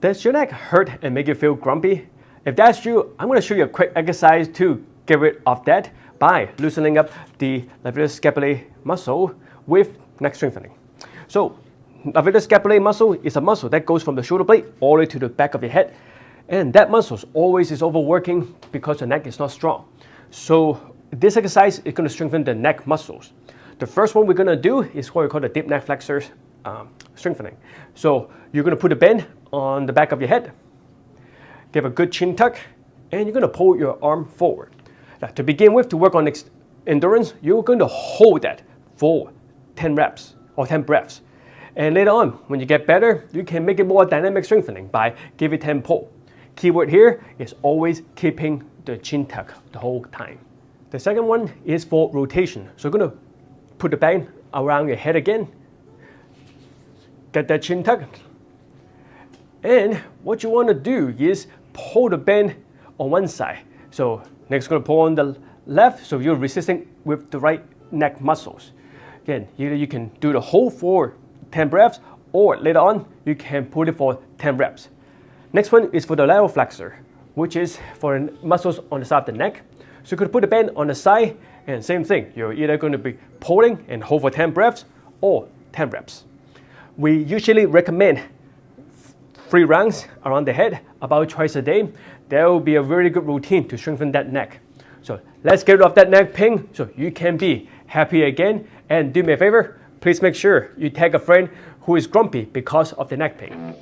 Does your neck hurt and make you feel grumpy? If that's you, I'm going to show you a quick exercise to get rid of that by loosening up the levator scapulae muscle with neck strengthening. So levator scapulae muscle is a muscle that goes from the shoulder blade all the way to the back of your head. And that muscle always is overworking because the neck is not strong. So this exercise is going to strengthen the neck muscles. The first one we're going to do is what we call the deep neck flexors um, strengthening. So you're going to put a band on the back of your head, give a good chin tuck, and you're going to pull your arm forward. Now, to begin with, to work on endurance, you're going to hold that for 10 reps or 10 breaths. And later on, when you get better, you can make it more dynamic strengthening by give it 10 pull. Keyword here is always keeping the chin tuck the whole time. The second one is for rotation. So you're going to put the band around your head again, get that chin tuck, and what you want to do is pull the band on one side. So next going to pull on the left, so you're resisting with the right neck muscles. Again, either you can do the whole for 10 breaths, or later on, you can pull it for 10 reps. Next one is for the lateral flexor, which is for muscles on the side of the neck. So you could put the band on the side, and same thing, you're either going to be pulling and hold for 10 breaths, or 10 reps. We usually recommend three rounds around the head about twice a day. That will be a very good routine to strengthen that neck. So let's get rid of that neck pain so you can be happy again. And do me a favor, please make sure you tag a friend who is grumpy because of the neck pain.